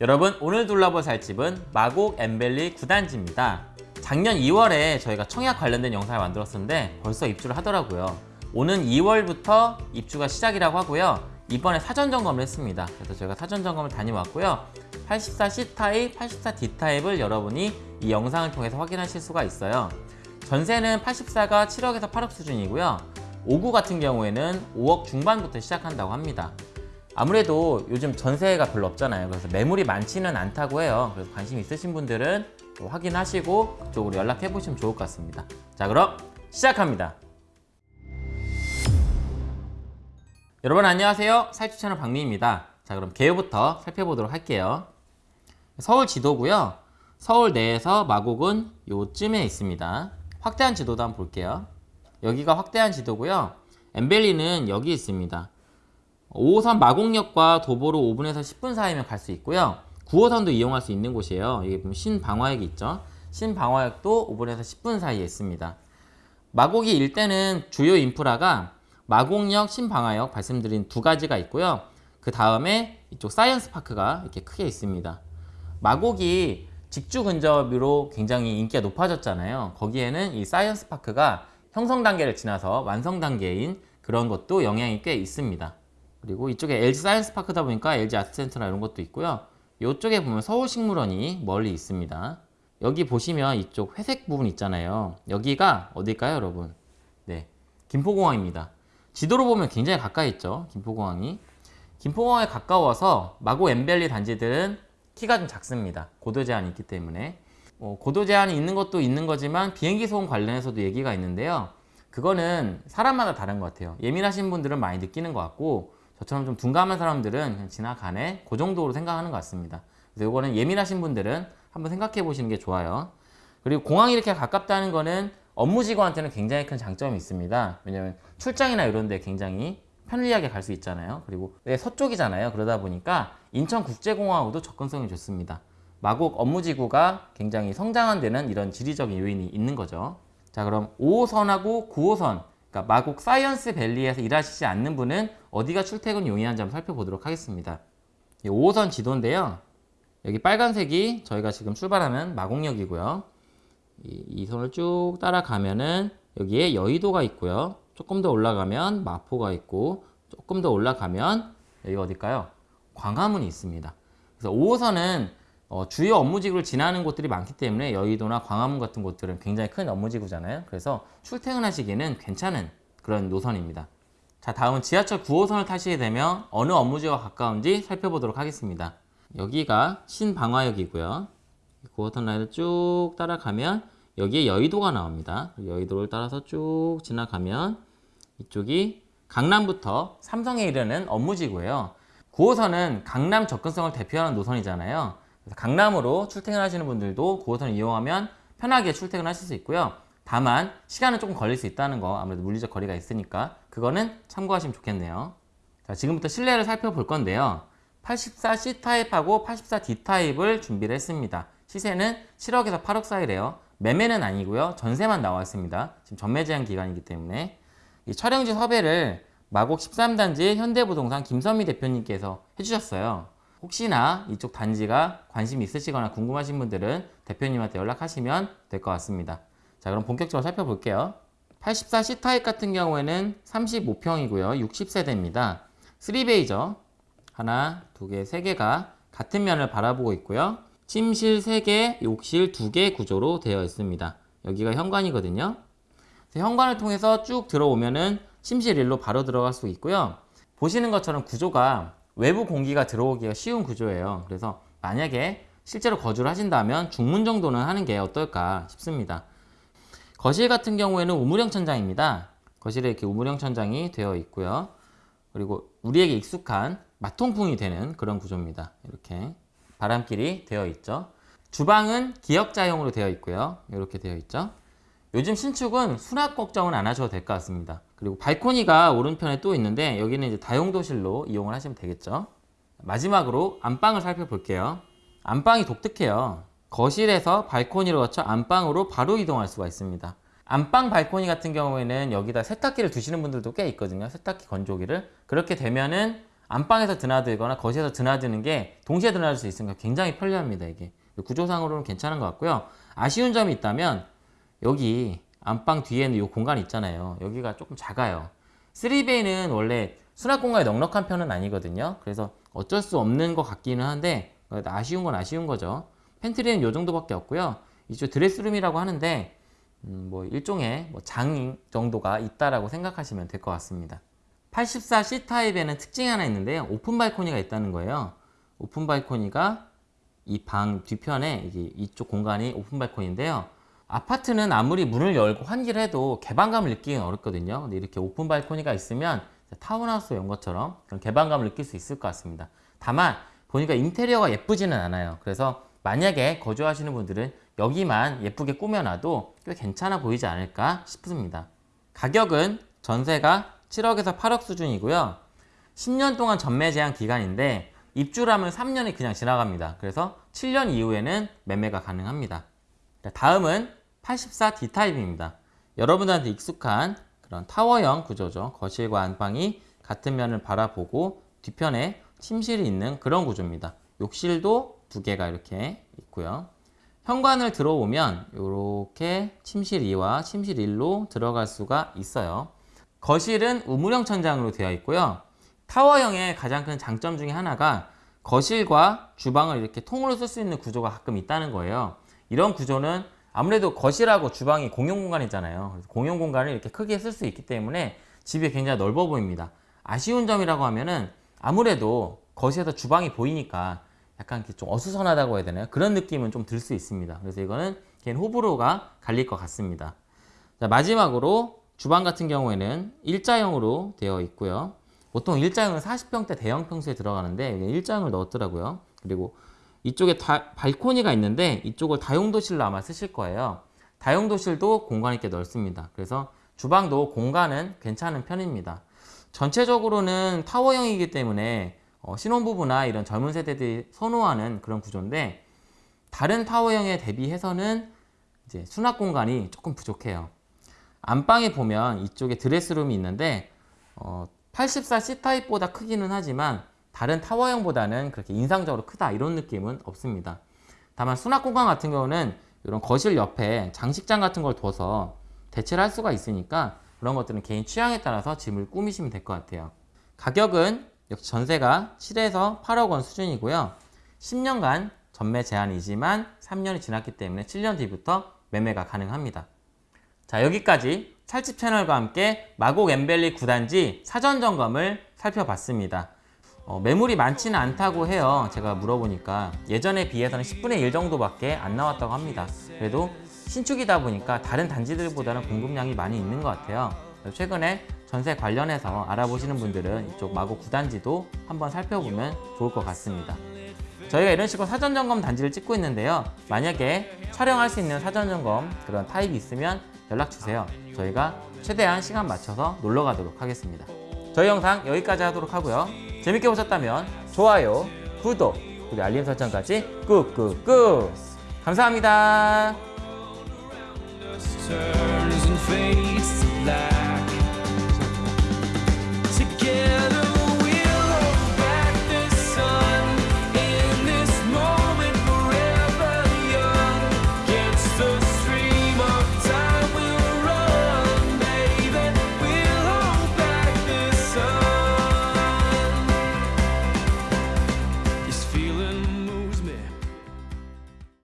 여러분 오늘 둘러볼 살 집은 마곡 엠벨리 9단지입니다. 작년 2월에 저희가 청약 관련된 영상을 만들었었는데 벌써 입주를 하더라고요. 오는 2월부터 입주가 시작이라고 하고요. 이번에 사전 점검을 했습니다. 그래서 저희가 사전 점검을 다녀왔고요. 84C 타입, 84D 타입을 여러분이 이 영상을 통해서 확인하실 수가 있어요. 전세는 84가 7억에서 8억 수준이고요. 59 같은 경우에는 5억 중반부터 시작한다고 합니다. 아무래도 요즘 전세가 별로 없잖아요. 그래서 매물이 많지는 않다고 해요. 그래서 관심 있으신 분들은 또 확인하시고 그쪽으로 연락해 보시면 좋을 것 같습니다. 자, 그럼 시작합니다. 여러분 안녕하세요. 살집 채널 박미입니다. 자, 그럼 개요부터 살펴보도록 할게요. 서울 지도고요. 서울 내에서 마곡은 요쯤에 있습니다. 확대한 지도도 한번 볼게요. 여기가 확대한 지도고요. 엠밸리는 여기 있습니다. 5호선 마곡역과 도보로 5분에서 10분 사이면 갈 수 있고요. 9호선도 이용할 수 있는 곳이에요. 여기 보면 신방화역이 있죠. 신방화역도 5분에서 10분 사이에 있습니다. 마곡이 일대는 주요 인프라가 마곡역, 신방화역 말씀드린 두 가지가 있고요. 그 다음에 이쪽 사이언스 파크가 이렇게 크게 있습니다. 마곡이 직주 근접으로 굉장히 인기가 높아졌잖아요. 거기에는 이 사이언스 파크가 형성 단계를 지나서 완성 단계인 그런 것도 영향이 꽤 있습니다. 그리고 이쪽에 LG 사이언스 파크다 보니까 LG 아트센터나 이런 것도 있고요. 이쪽에 보면 서울식물원이 멀리 있습니다. 여기 보시면 이쪽 회색 부분 있잖아요. 여기가 어딜까요, 여러분? 네, 김포공항입니다. 지도로 보면 굉장히 가까이 있죠, 김포공항이. 김포공항에 가까워서 마곡 엠밸리 단지들은 키가 좀 작습니다. 고도 제한이 있기 때문에. 어, 고도 제한이 있는 것도 있는 거지만 비행기 소음 관련해서도 얘기가 있는데요. 그거는 사람마다 다른 것 같아요. 예민하신 분들은 많이 느끼는 것 같고 저처럼 좀 둔감한 사람들은 지나가네 그 정도로 생각하는 것 같습니다. 그래서 이거는 예민하신 분들은 한번 생각해 보시는 게 좋아요. 그리고 공항이 이렇게 가깝다는 거는 업무직원한테는 굉장히 큰 장점이 있습니다. 왜냐하면 출장이나 이런 데 굉장히 편리하게 갈 수 있잖아요. 그리고 네, 서쪽이잖아요. 그러다 보니까 인천국제공항하고도 접근성이 좋습니다. 마곡 업무지구가 굉장히 성장한 데는 이런 지리적인 요인이 있는 거죠. 자 그럼 5호선하고 9호선 그러니까 마곡 사이언스 밸리에서 일하시지 않는 분은 어디가 출퇴근 용이한지 한번 살펴보도록 하겠습니다. 5호선 지도인데요. 여기 빨간색이 저희가 지금 출발하는 마곡역이고요. 이, 이 선을 쭉 따라가면은 여기에 여의도가 있고요. 조금 더 올라가면 마포가 있고 조금 더 올라가면 여기가 어딜까요? 광화문이 있습니다. 그래서 5호선은 어, 주요 업무지구를 지나는 곳들이 많기 때문에 여의도나 광화문 같은 곳들은 굉장히 큰 업무지구잖아요. 그래서 출퇴근하시기는 괜찮은 그런 노선입니다. 자 다음은 지하철 9호선을 타시게 되면 어느 업무지구가 가까운지 살펴보도록 하겠습니다. 여기가 신방화역이고요. 9호선 라인을 쭉 따라가면 여기에 여의도가 나옵니다. 여의도를 따라서 쭉 지나가면 이쪽이 강남부터 삼성에 이르는 업무지구예요. 9호선은 강남 접근성을 대표하는 노선이잖아요. 강남으로 출퇴근하시는 분들도 9호선을 이용하면 편하게 출퇴근하실 수 있고요. 다만 시간은 조금 걸릴 수 있다는 거 아무래도 물리적 거리가 있으니까 그거는 참고하시면 좋겠네요. 자, 지금부터 실내를 살펴볼 건데요. 84C 타입하고 84D 타입을 준비를 했습니다. 시세는 7억에서 8억 사이래요. 매매는 아니고요. 전세만 나와 있습니다. 지금 전매 제한 기간이기 때문에 이 촬영지 섭외를 마곡 13단지 현대부동산 김선미 대표님께서 해주셨어요. 혹시나 이쪽 단지가 관심 있으시거나 궁금하신 분들은 대표님한테 연락하시면 될 것 같습니다. 자 그럼 본격적으로 살펴볼게요. 84C 타입 같은 경우에는 35평이고요. 60세대입니다. 3베이죠. 하나, 두 개, 세 개가 같은 면을 바라보고 있고요. 침실 3개, 욕실 2개 구조로 되어 있습니다. 여기가 현관이거든요. 현관을 통해서 쭉 들어오면은 침실 1로 바로 들어갈 수 있고요. 보시는 것처럼 구조가 외부 공기가 들어오기가 쉬운 구조예요. 그래서 만약에 실제로 거주를 하신다면 중문 정도는 하는 게 어떨까 싶습니다. 거실 같은 경우에는 우물형 천장입니다. 거실에 이렇게 우물형 천장이 되어 있고요. 그리고 우리에게 익숙한 마통풍이 되는 그런 구조입니다. 이렇게 바람길이 되어 있죠. 주방은 기역자형으로 되어 있고요. 이렇게 되어 있죠. 요즘 신축은 수납 걱정은 안 하셔도 될 것 같습니다. 그리고 발코니가 오른편에 또 있는데 여기는 이제 다용도실로 이용을 하시면 되겠죠. 마지막으로 안방을 살펴볼게요. 안방이 독특해요. 거실에서 발코니로 거쳐 안방으로 바로 이동할 수가 있습니다. 안방 발코니 같은 경우에는 여기다 세탁기를 두시는 분들도 꽤 있거든요. 세탁기 건조기를. 그렇게 되면은 안방에서 드나들거나 거실에서 드나드는 게 동시에 드나들 수 있으니까 굉장히 편리합니다. 이게 구조상으로는 괜찮은 것 같고요. 아쉬운 점이 있다면 여기 안방 뒤에는 이 공간이 있잖아요. 여기가 조금 작아요. 3베이는 원래 수납 공간이 넉넉한 편은 아니거든요. 그래서 어쩔 수 없는 것 같기는 한데 아쉬운 건 아쉬운 거죠. 팬트리는 이 정도밖에 없고요. 이쪽 드레스룸이라고 하는데 음, 뭐 일종의 뭐 장 정도가 있다라고 생각하시면 될 것 같습니다. 84C 타입에는 특징이 하나 있는데요. 오픈 발코니가 있다는 거예요. 오픈 발코니가 이 방 뒤편에 이쪽 공간이 오픈 발코니인데요. 아파트는 아무리 문을 열고 환기를 해도 개방감을 느끼기는 어렵거든요. 근데 이렇게 오픈 발코니가 있으면 타운하우스 온 것처럼 그런 개방감을 느낄 수 있을 것 같습니다. 다만 보니까 인테리어가 예쁘지는 않아요. 그래서 만약에 거주하시는 분들은 여기만 예쁘게 꾸며놔도 꽤 괜찮아 보이지 않을까 싶습니다. 가격은 전세가 7억에서 8억 수준이고요. 10년 동안 전매 제한 기간인데 입주라면 3년이 그냥 지나갑니다. 그래서 7년 이후에는 매매가 가능합니다. 다음은 84D 타입입니다. 여러분들한테 익숙한 그런 타워형 구조죠. 거실과 안방이 같은 면을 바라보고 뒤편에 침실이 있는 그런 구조입니다. 욕실도 두 개가 이렇게 있고요. 현관을 들어오면 이렇게 침실 2와 침실 1로 들어갈 수가 있어요. 거실은 우물형 천장으로 되어 있고요. 타워형의 가장 큰 장점 중에 하나가 거실과 주방을 이렇게 통으로 쓸 수 있는 구조가 가끔 있다는 거예요. 이런 구조는 아무래도 거실하고 주방이 공용 공간이잖아요. 공용 공간을 이렇게 크게 쓸 수 있기 때문에 집이 굉장히 넓어 보입니다. 아쉬운 점이라고 하면은 아무래도 거실에서 주방이 보이니까 약간 좀 어수선하다고 해야 되나요? 그런 느낌은 좀 들 수 있습니다. 그래서 이거는 개인 호불호가 갈릴 것 같습니다. 자, 마지막으로 주방 같은 경우에는 일자형으로 되어 있고요. 보통 일자형은 40평대 대형 평수에 들어가는데 일자형을 넣었더라고요. 그리고 이쪽에 다, 발코니가 있는데 이쪽을 다용도실로 아마 쓰실 거예요. 다용도실도 공간이 꽤 넓습니다. 그래서 주방도 공간은 괜찮은 편입니다. 전체적으로는 타워형이기 때문에 어, 신혼부부나 이런 젊은 세대들이 선호하는 그런 구조인데 다른 타워형에 대비해서는 이제 수납 공간이 조금 부족해요. 안방에 보면 이쪽에 드레스룸이 있는데 어, 84 C타입보다 크기는 하지만 다른 타워형보다는 그렇게 인상적으로 크다 이런 느낌은 없습니다. 다만 수납 공간 같은 경우는 이런 거실 옆에 장식장 같은 걸 둬서 대체를 할 수가 있으니까 그런 것들은 개인 취향에 따라서 짐을 꾸미시면 될 것 같아요. 가격은 역시 전세가 7에서 8억 원 수준이고요. 10년간 전매 제한이지만 3년이 지났기 때문에 7년 뒤부터 매매가 가능합니다. 자 여기까지 찰집 채널과 함께 마곡 엠벨리 9단지 사전 점검을 살펴봤습니다. 어, 매물이 많지는 않다고 해요. 제가 물어보니까 예전에 비해서는 10분의 1 정도밖에 안 나왔다고 합니다. 그래도 신축이다 보니까 다른 단지들보다는 공급량이 많이 있는 것 같아요. 최근에 전세 관련해서 알아보시는 분들은 이쪽 마고 9단지도 한번 살펴보면 좋을 것 같습니다. 저희가 이런 식으로 사전점검 단지를 찍고 있는데요. 만약에 촬영할 수 있는 사전점검 그런 타입이 있으면 연락주세요. 저희가 최대한 시간 맞춰서 놀러 가도록 하겠습니다. 저희 영상 여기까지 하도록 하고요. 재밌게 보셨다면 좋아요, 구독, 그리고 알림 설정까지 꾹꾹꾹 감사합니다. Together.